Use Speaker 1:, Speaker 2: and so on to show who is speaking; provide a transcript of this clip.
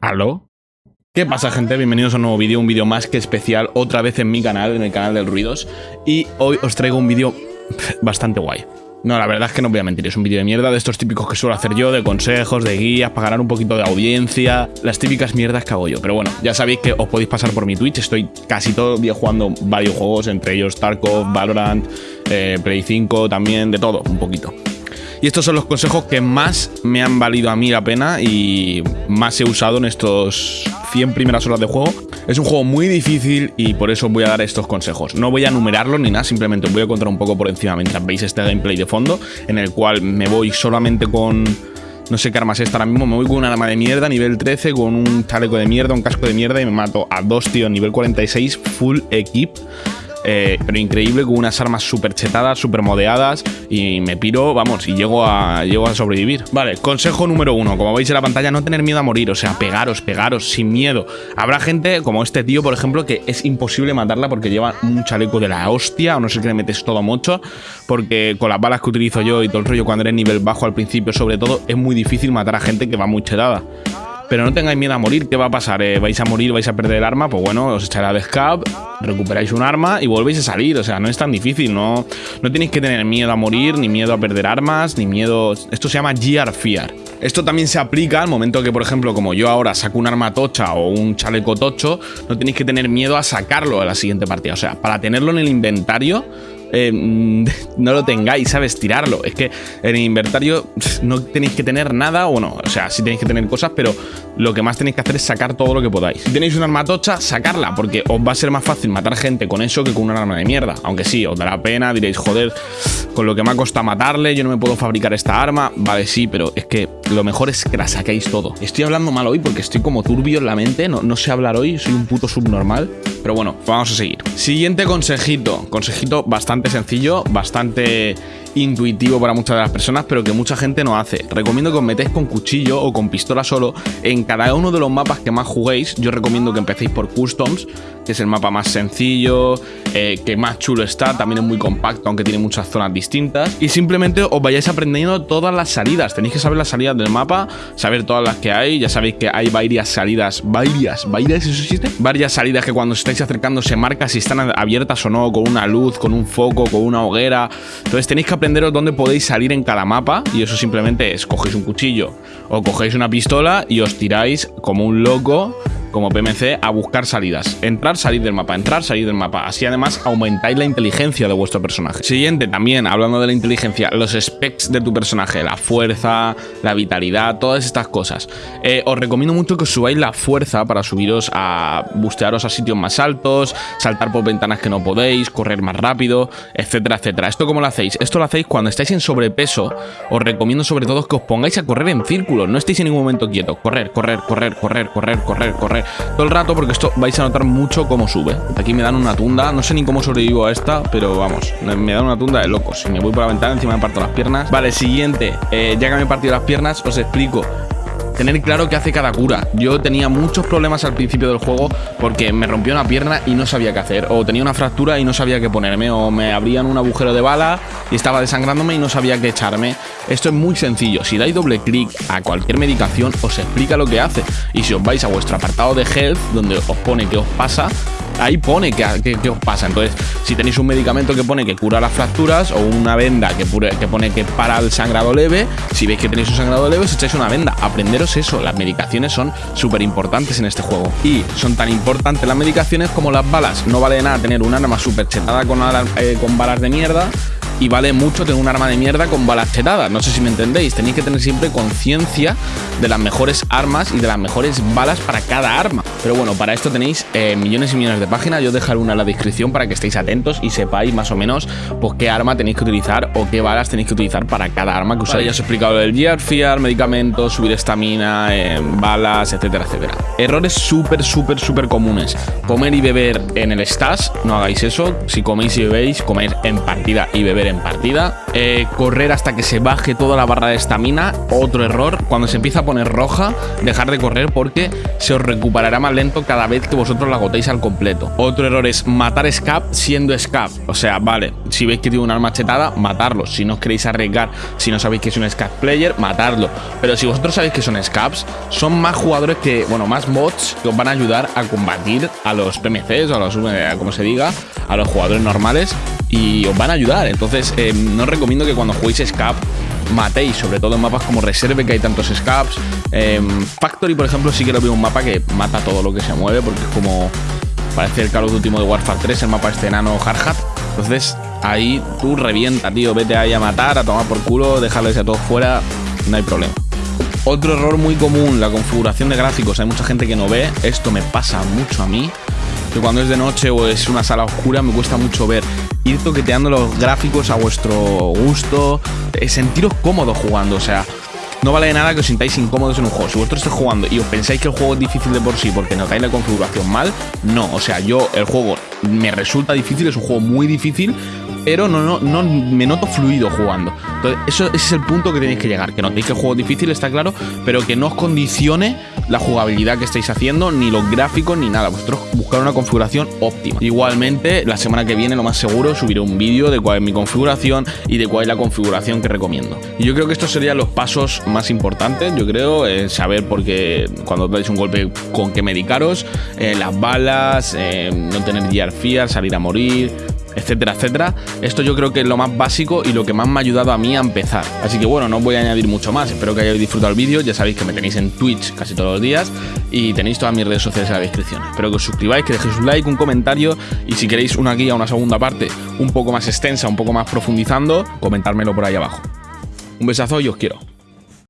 Speaker 1: ¿Aló? ¿Qué pasa gente? Bienvenidos a un nuevo vídeo, un vídeo más que especial, otra vez en mi canal, en el canal del Ruidos Y hoy os traigo un vídeo bastante guay no, la verdad es que no voy a mentir, es un vídeo de mierda de estos típicos que suelo hacer yo, de consejos, de guías, para ganar un poquito de audiencia, las típicas mierdas que hago yo. Pero bueno, ya sabéis que os podéis pasar por mi Twitch, estoy casi todo el día jugando varios juegos, entre ellos Tarkov, Valorant, eh, Play 5, también de todo, un poquito. Y estos son los consejos que más me han valido a mí la pena y más he usado en estos 100 primeras horas de juego. Es un juego muy difícil y por eso voy a dar estos consejos. No voy a numerarlos ni nada, simplemente os voy a contar un poco por encima mientras veis este gameplay de fondo, en el cual me voy solamente con... No sé qué armas es ahora mismo, me voy con una arma de mierda, nivel 13, con un chaleco de mierda, un casco de mierda y me mato a dos tíos nivel 46, full equip. Eh, pero increíble, con unas armas súper chetadas, súper modeadas y me piro, vamos, y llego a, llego a sobrevivir. Vale, consejo número uno, como veis en la pantalla, no tener miedo a morir, o sea, pegaros, pegaros, sin miedo. Habrá gente, como este tío, por ejemplo, que es imposible matarla porque lleva un chaleco de la hostia, o no sé qué le metes todo mucho, porque con las balas que utilizo yo y todo el rollo cuando eres nivel bajo al principio, sobre todo, es muy difícil matar a gente que va muy chetada. Pero no tengáis miedo a morir, ¿qué va a pasar? Eh, ¿Vais a morir, vais a perder el arma? Pues bueno, os echará de scab, recuperáis un arma y volvéis a salir. O sea, no es tan difícil, no, no tenéis que tener miedo a morir, ni miedo a perder armas, ni miedo... Esto se llama Gear Fear. Esto también se aplica al momento que, por ejemplo, como yo ahora saco un arma tocha o un chaleco tocho, no tenéis que tener miedo a sacarlo a la siguiente partida. O sea, para tenerlo en el inventario eh, no lo tengáis, ¿sabes? Tirarlo. Es que en el inventario no tenéis que tener nada, o no, o sea, sí tenéis que tener cosas, pero lo que más tenéis que hacer es sacar todo lo que podáis. Si tenéis una arma tocha, sacarla, porque os va a ser más fácil matar gente con eso que con una arma de mierda. Aunque sí, os dará pena, diréis, joder, con lo que me ha costado matarle, yo no me puedo fabricar esta arma. Vale, sí, pero es que lo mejor es que la saquéis todo. Estoy hablando mal hoy porque estoy como turbio en la mente, no, no sé hablar hoy, soy un puto subnormal. Pero bueno, vamos a seguir. Siguiente consejito, consejito bastante sencillo, bastante intuitivo para muchas de las personas, pero que mucha gente no hace. Recomiendo que os metéis con cuchillo o con pistola solo en cada uno de los mapas que más juguéis. Yo recomiendo que empecéis por Customs, que es el mapa más sencillo, eh, que más chulo está, también es muy compacto, aunque tiene muchas zonas distintas. Y simplemente os vayáis aprendiendo todas las salidas. Tenéis que saber las salidas del mapa, saber todas las que hay. Ya sabéis que hay varias salidas, varias, varias, ¿eso existe? Varias salidas que cuando os estáis acercando se marca si están abiertas o no, con una luz, con un foco con una hoguera. Entonces tenéis que aprenderos dónde podéis salir en cada mapa y eso simplemente es cogéis un cuchillo o cogéis una pistola y os tiráis como un loco como PMC a buscar salidas. Entrar, salir del mapa, entrar, salir del mapa. Así además aumentáis la inteligencia de vuestro personaje. Siguiente, también hablando de la inteligencia, los specs de tu personaje, la fuerza, la vitalidad, todas estas cosas. Eh, os recomiendo mucho que os subáis la fuerza para subiros a bustearos a sitios más altos, saltar por ventanas que no podéis, correr más rápido, etcétera, etcétera. ¿Esto cómo lo hacéis? Esto lo hacéis cuando estáis en sobrepeso. Os recomiendo sobre todo que os pongáis a correr en círculo. No estéis en ningún momento quietos. Correr, correr, correr, correr, correr, correr, correr todo el rato porque esto vais a notar mucho cómo sube. Aquí me dan una tunda, no sé ni cómo sobrevivo a esta, pero vamos, me dan una tunda de locos. Si me voy por la ventana, encima me parto las piernas. Vale, siguiente, eh, ya que me he partido las piernas, os explico tener claro qué hace cada cura. Yo tenía muchos problemas al principio del juego porque me rompió una pierna y no sabía qué hacer. O tenía una fractura y no sabía qué ponerme. O me abrían un agujero de bala y estaba desangrándome y no sabía qué echarme. Esto es muy sencillo. Si dais doble clic a cualquier medicación, os explica lo que hace. Y si os vais a vuestro apartado de health, donde os pone qué os pasa, ahí pone qué, os pasa. Entonces, si tenéis un medicamento que pone que cura las fracturas o una venda que, que pone que para el sangrado leve, si veis que tenéis un sangrado leve, os echáis una venda. Aprenderos eso, las medicaciones son súper importantes en este juego. Y son tan importantes las medicaciones como las balas. No vale nada tener un arma súper chetada eh, con balas de mierda y vale mucho tener un arma de mierda con balas chetadas. No sé si me entendéis. Tenéis que tener siempre conciencia de las mejores armas y de las mejores balas para cada arma. Pero bueno, para esto tenéis eh, millones y millones de páginas. Yo os dejaré una en la descripción para que estéis atentos y sepáis más o menos pues, qué arma tenéis que utilizar o qué balas tenéis que utilizar para cada arma que usáis. ya os he explicado el Gear Fear, medicamentos, subir estamina, eh, balas, etcétera, etcétera. Errores súper, súper, súper comunes. Comer y beber en el stash, no hagáis eso. Si coméis y bebéis, comer en partida y beber en partida. Eh, correr hasta que se baje toda la barra de estamina, otro error. Cuando se empieza a poner roja, dejar de correr porque se os recuperará más lento cada vez que vosotros la agotéis al completo. Otro error es matar Scap siendo Scap. O sea, vale, si veis que tiene una arma chetada, matarlo. Si no os queréis arriesgar, si no sabéis que es un Scap player, matarlo. Pero si vosotros sabéis que son Scaps, son más jugadores que, bueno, más bots que os van a ayudar a combatir a los PMCs o a los, como se diga, a los jugadores normales y os van a ayudar. Entonces, eh, no os recomiendo que cuando juguéis Scap matéis, sobre todo en mapas como Reserve, que hay tantos Scaps. Em, Factory, por ejemplo, sí que lo veo un mapa que mata todo lo que se mueve, porque es como. Parece el Call último de Warfare 3, el mapa este enano Hardhat. Entonces, ahí tú revienta, tío. Vete ahí a matar, a tomar por culo, dejarles a todos fuera, no hay problema. Otro error muy común, la configuración de gráficos. Hay mucha gente que no ve. Esto me pasa mucho a mí. Que cuando es de noche o es una sala oscura me cuesta mucho ver. Ir toqueteando los gráficos a vuestro gusto. Eh, sentiros cómodos jugando. O sea, no vale nada que os sintáis incómodos en un juego. Si vosotros estáis jugando y os pensáis que el juego es difícil de por sí porque notáis la configuración mal, no. O sea, yo el juego me resulta difícil, es un juego muy difícil, pero no, no, no me noto fluido jugando. Entonces, eso, ese es el punto que tenéis que llegar. Que notéis que el juego difícil, está claro, pero que no os condicione la jugabilidad que estáis haciendo, ni los gráficos, ni nada. Vosotros buscar una configuración óptima. Igualmente, la semana que viene, lo más seguro, subiré un vídeo de cuál es mi configuración y de cuál es la configuración que recomiendo. Y yo creo que estos serían los pasos más importantes, yo creo, eh, saber por qué cuando dais un golpe con qué medicaros, eh, las balas, eh, no tener gear salir a morir, etcétera, etcétera. Esto yo creo que es lo más básico y lo que más me ha ayudado a mí a empezar. Así que bueno, no voy a añadir mucho más. Espero que hayáis disfrutado el vídeo. Ya sabéis que me tenéis en Twitch casi todos los días y tenéis todas mis redes sociales en la descripción. Espero que os suscribáis, que dejéis un like, un comentario y si queréis una guía, una segunda parte un poco más extensa, un poco más profundizando, comentármelo por ahí abajo. Un besazo y os quiero.